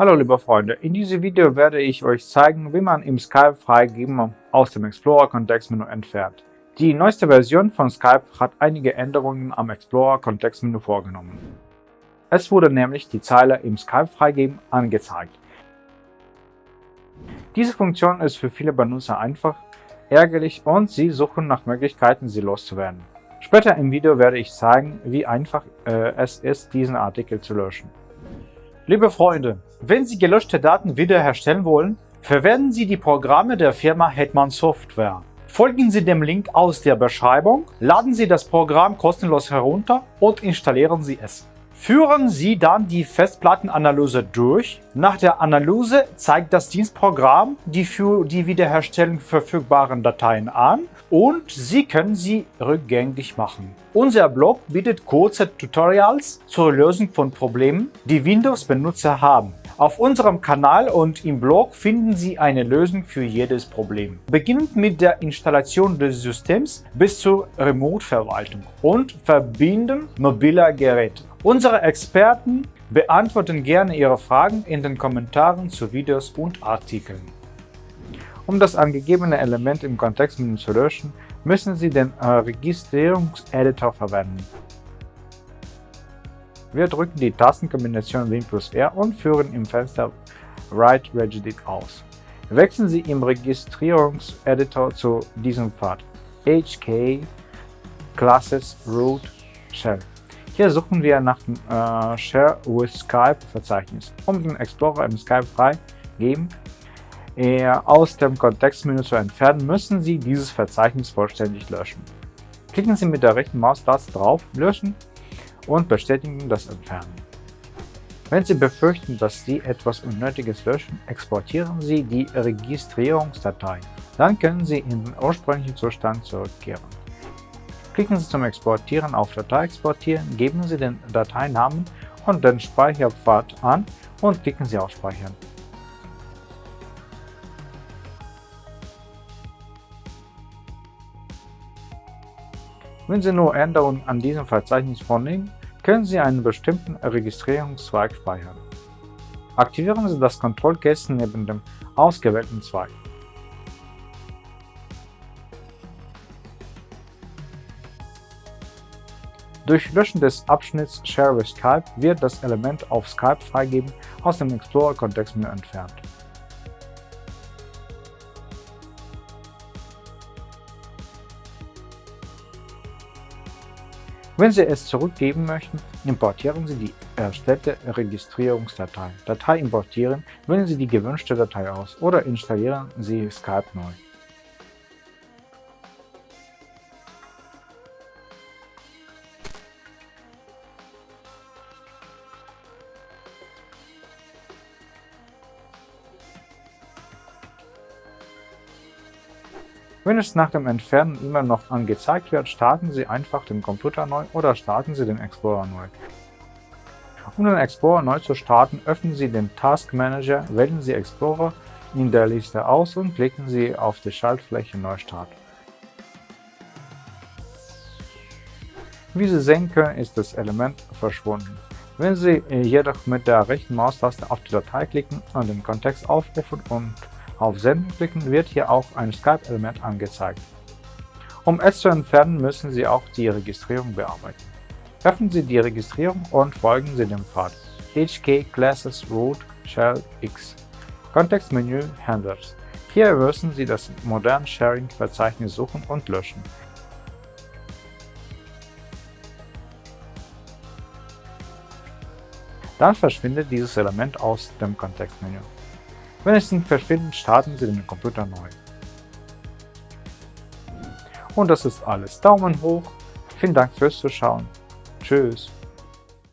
Hallo liebe Freunde, in diesem Video werde ich euch zeigen, wie man im Skype Freigeben aus dem Explorer Kontextmenü entfernt. Die neueste Version von Skype hat einige Änderungen am Explorer Kontextmenü vorgenommen. Es wurde nämlich die Zeile im Skype Freigeben angezeigt. Diese Funktion ist für viele Benutzer einfach, ärgerlich und sie suchen nach Möglichkeiten, sie loszuwerden. Später im Video werde ich zeigen, wie einfach äh, es ist, diesen Artikel zu löschen. Liebe Freunde, wenn Sie gelöschte Daten wiederherstellen wollen, verwenden Sie die Programme der Firma Hetman Software. Folgen Sie dem Link aus der Beschreibung, laden Sie das Programm kostenlos herunter und installieren Sie es. Führen Sie dann die Festplattenanalyse durch. Nach der Analyse zeigt das Dienstprogramm die für die Wiederherstellung verfügbaren Dateien an und Sie können sie rückgängig machen. Unser Blog bietet kurze Tutorials zur Lösung von Problemen, die Windows-Benutzer haben. Auf unserem Kanal und im Blog finden Sie eine Lösung für jedes Problem. Beginnend mit der Installation des Systems bis zur Remote-Verwaltung und Verbinden mobiler Geräte. Unsere Experten beantworten gerne Ihre Fragen in den Kommentaren zu Videos und Artikeln. Um das angegebene Element im Kontextmenü zu löschen, müssen Sie den äh, Registrierungseditor verwenden. Wir drücken die Tastenkombination Win plus R und führen im Fenster Write Regedit aus. Wechseln Sie im Registrierungseditor zu diesem Pfad HK Classes Root Shell. Hier suchen wir nach dem äh, Share with Skype Verzeichnis. Um den Explorer im Skype freigeben äh, aus dem Kontextmenü zu entfernen, müssen Sie dieses Verzeichnis vollständig löschen. Klicken Sie mit der rechten Maustaste drauf, löschen und bestätigen das Entfernen. Wenn Sie befürchten, dass Sie etwas Unnötiges löschen, exportieren Sie die Registrierungsdatei. Dann können Sie in den ursprünglichen Zustand zurückkehren. Klicken Sie zum Exportieren auf Datei exportieren, geben Sie den Dateinamen und den Speicherpfad an und klicken Sie auf Speichern. Wenn Sie nur Änderungen an diesem Verzeichnis vornehmen, können Sie einen bestimmten Registrierungszweig speichern. Aktivieren Sie das Kontrollkästchen neben dem ausgewählten Zweig. Durch Löschen des Abschnitts Share with Skype wird das Element auf Skype freigeben aus dem Explorer-Kontextmenü entfernt. Wenn Sie es zurückgeben möchten, importieren Sie die erstellte Registrierungsdatei. Datei importieren, wählen Sie die gewünschte Datei aus oder installieren Sie Skype neu. Wenn es nach dem Entfernen immer noch angezeigt wird, starten Sie einfach den Computer neu oder starten Sie den Explorer neu. Um den Explorer neu zu starten, öffnen Sie den Task Manager, wählen Sie Explorer in der Liste aus und klicken Sie auf die Schaltfläche Neustart. Wie Sie sehen können, ist das Element verschwunden. Wenn Sie jedoch mit der rechten Maustaste auf die Datei klicken und den Kontext aufrufen und auf Senden klicken wird hier auch ein Skype-Element angezeigt. Um es zu entfernen, müssen Sie auch die Registrierung bearbeiten. Öffnen Sie die Registrierung und folgen Sie dem Pfad HK Classes Root Shell X Kontextmenü Handlers. Hier müssen Sie das moderne Sharing-Verzeichnis suchen und löschen. Dann verschwindet dieses Element aus dem Kontextmenü. Wenn es nicht verschwindet, starten Sie den Computer neu. Und das ist alles. Daumen hoch. Vielen Dank fürs Zuschauen. Tschüss.